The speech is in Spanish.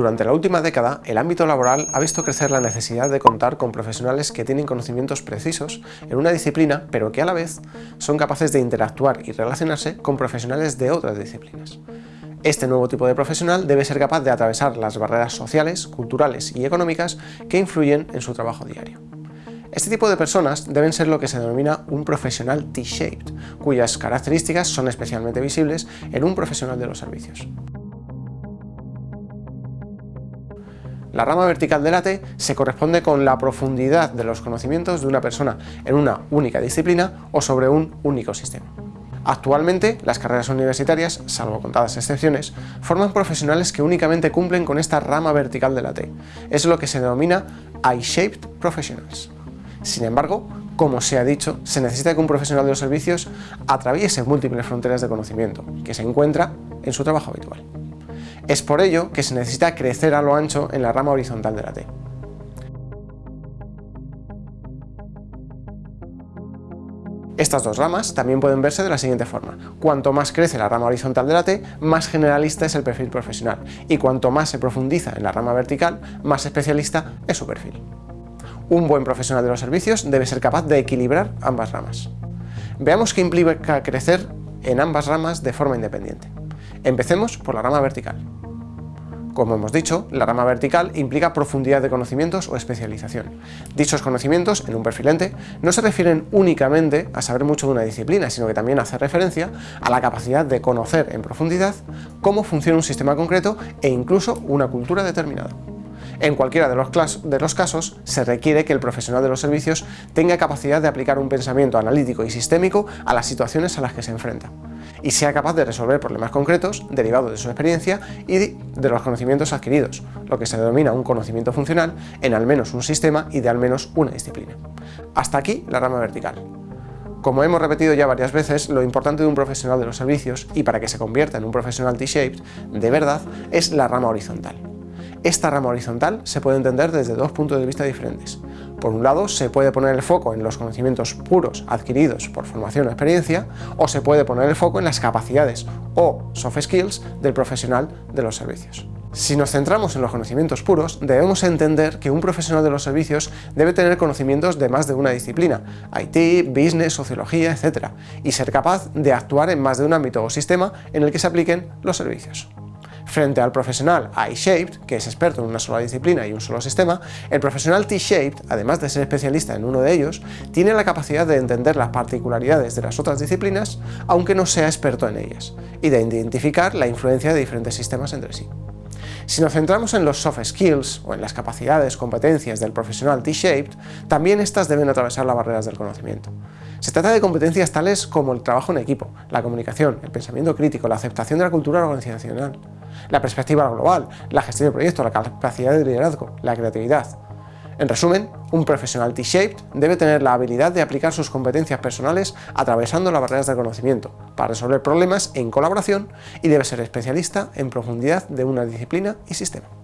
Durante la última década, el ámbito laboral ha visto crecer la necesidad de contar con profesionales que tienen conocimientos precisos en una disciplina, pero que a la vez son capaces de interactuar y relacionarse con profesionales de otras disciplinas. Este nuevo tipo de profesional debe ser capaz de atravesar las barreras sociales, culturales y económicas que influyen en su trabajo diario. Este tipo de personas deben ser lo que se denomina un profesional T-shaped, cuyas características son especialmente visibles en un profesional de los servicios. La rama vertical de la T se corresponde con la profundidad de los conocimientos de una persona en una única disciplina o sobre un único sistema. Actualmente, las carreras universitarias, salvo contadas excepciones, forman profesionales que únicamente cumplen con esta rama vertical de la T. Es lo que se denomina I-Shaped Professionals. Sin embargo, como se ha dicho, se necesita que un profesional de los servicios atraviese múltiples fronteras de conocimiento, que se encuentra en su trabajo habitual. Es por ello que se necesita crecer a lo ancho en la rama horizontal de la T. Estas dos ramas también pueden verse de la siguiente forma. Cuanto más crece la rama horizontal de la T, más generalista es el perfil profesional, y cuanto más se profundiza en la rama vertical, más especialista es su perfil. Un buen profesional de los servicios debe ser capaz de equilibrar ambas ramas. Veamos qué implica crecer en ambas ramas de forma independiente. Empecemos por la rama vertical. Como hemos dicho, la rama vertical implica profundidad de conocimientos o especialización. Dichos conocimientos, en un perfil ente, no se refieren únicamente a saber mucho de una disciplina, sino que también hace referencia a la capacidad de conocer en profundidad cómo funciona un sistema concreto e incluso una cultura determinada. En cualquiera de los, casos, se requiere que el profesional de los servicios tenga capacidad de aplicar un pensamiento analítico y sistémico a las situaciones a las que se enfrenta y sea capaz de resolver problemas concretos derivados de su experiencia y de los conocimientos adquiridos, lo que se denomina un conocimiento funcional en al menos un sistema y de al menos una disciplina. Hasta aquí la rama vertical. Como hemos repetido ya varias veces, lo importante de un profesional de los servicios, y para que se convierta en un profesional T-shaped, de verdad, es la rama horizontal. Esta rama horizontal se puede entender desde dos puntos de vista diferentes. Por un lado, se puede poner el foco en los conocimientos puros adquiridos por formación o experiencia, o se puede poner el foco en las capacidades o soft skills del profesional de los servicios. Si nos centramos en los conocimientos puros, debemos entender que un profesional de los servicios debe tener conocimientos de más de una disciplina, IT, business, sociología, etc., y ser capaz de actuar en más de un ámbito o sistema en el que se apliquen los servicios. Frente al profesional I-Shaped, que es experto en una sola disciplina y un solo sistema, el profesional T-Shaped, además de ser especialista en uno de ellos, tiene la capacidad de entender las particularidades de las otras disciplinas, aunque no sea experto en ellas, y de identificar la influencia de diferentes sistemas entre sí. Si nos centramos en los soft skills o en las capacidades, competencias del profesional T-shaped, también estas deben atravesar las barreras del conocimiento. Se trata de competencias tales como el trabajo en equipo, la comunicación, el pensamiento crítico, la aceptación de la cultura organizacional, la perspectiva global, la gestión de proyectos, la capacidad de liderazgo, la creatividad. En resumen, un profesional T-shaped debe tener la habilidad de aplicar sus competencias personales atravesando las barreras del conocimiento, para resolver problemas en colaboración y debe ser especialista en profundidad de una disciplina y sistema.